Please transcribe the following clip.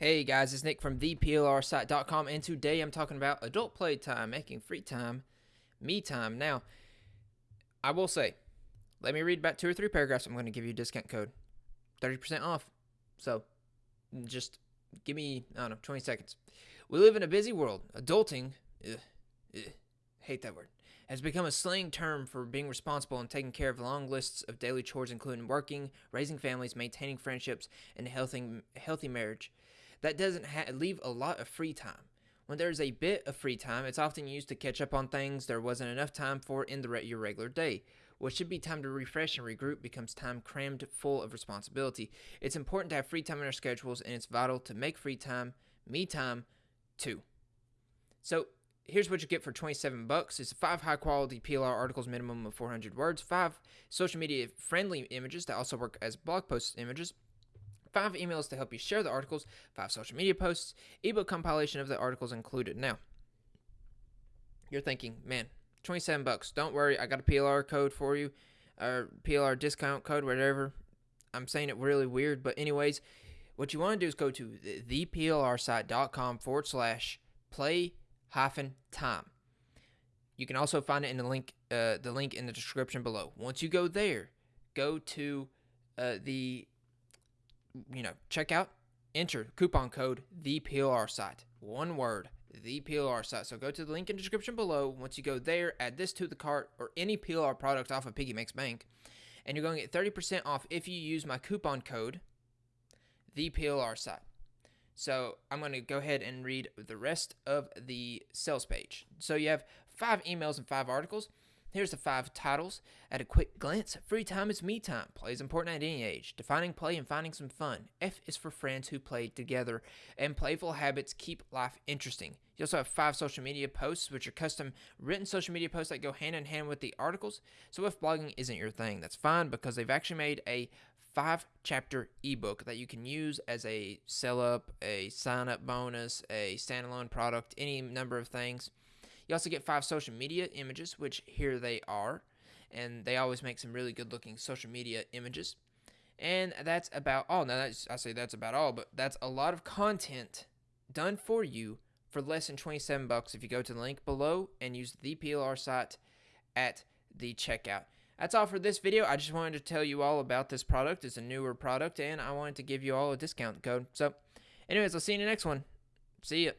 Hey guys, it's Nick from theplrsite.com, and today I'm talking about adult playtime, making free time, me time. Now, I will say, let me read about two or three paragraphs. I'm going to give you a discount code 30% off. So, just give me, I don't know, 20 seconds. We live in a busy world. Adulting, ugh, ugh, hate that word, has become a slang term for being responsible and taking care of long lists of daily chores, including working, raising families, maintaining friendships, and healthy, healthy marriage that doesn't leave a lot of free time. When there's a bit of free time, it's often used to catch up on things there wasn't enough time for in the re- your regular day. What should be time to refresh and regroup becomes time crammed full of responsibility. It's important to have free time in our schedules, and it's vital to make free time, me time, too. So here's what you get for 27 bucks. It's five high quality PLR articles, minimum of 400 words, five social media friendly images that also work as blog post images five emails to help you share the articles, five social media posts, ebook compilation of the articles included. Now, you're thinking, man, 27 bucks. Don't worry, I got a PLR code for you, or PLR discount code, whatever. I'm saying it really weird, but anyways, what you want to do is go to theplrsite.com forward slash play hyphen time. You can also find it in the link, uh, the link in the description below. Once you go there, go to uh, the you know, check out, enter coupon code the PLR site. One word, the PLR site. So go to the link in the description below. Once you go there, add this to the cart or any PLR product off of Piggy Makes Bank, and you're going to get 30% off if you use my coupon code, the PLR site. So I'm going to go ahead and read the rest of the sales page. So you have five emails and five articles. Here's the five titles. At a quick glance, free time is me time. Play is important at any age. Defining play and finding some fun. F is for friends who play together. And playful habits keep life interesting. You also have five social media posts, which are custom written social media posts that go hand in hand with the articles. So if blogging isn't your thing, that's fine because they've actually made a five chapter ebook that you can use as a sell up, a sign up bonus, a standalone product, any number of things. You also get five social media images, which here they are. And they always make some really good looking social media images. And that's about all. Now, that's, I say that's about all, but that's a lot of content done for you for less than 27 bucks if you go to the link below and use the PLR site at the checkout. That's all for this video. I just wanted to tell you all about this product. It's a newer product, and I wanted to give you all a discount code. So, anyways, I'll see you in the next one. See ya.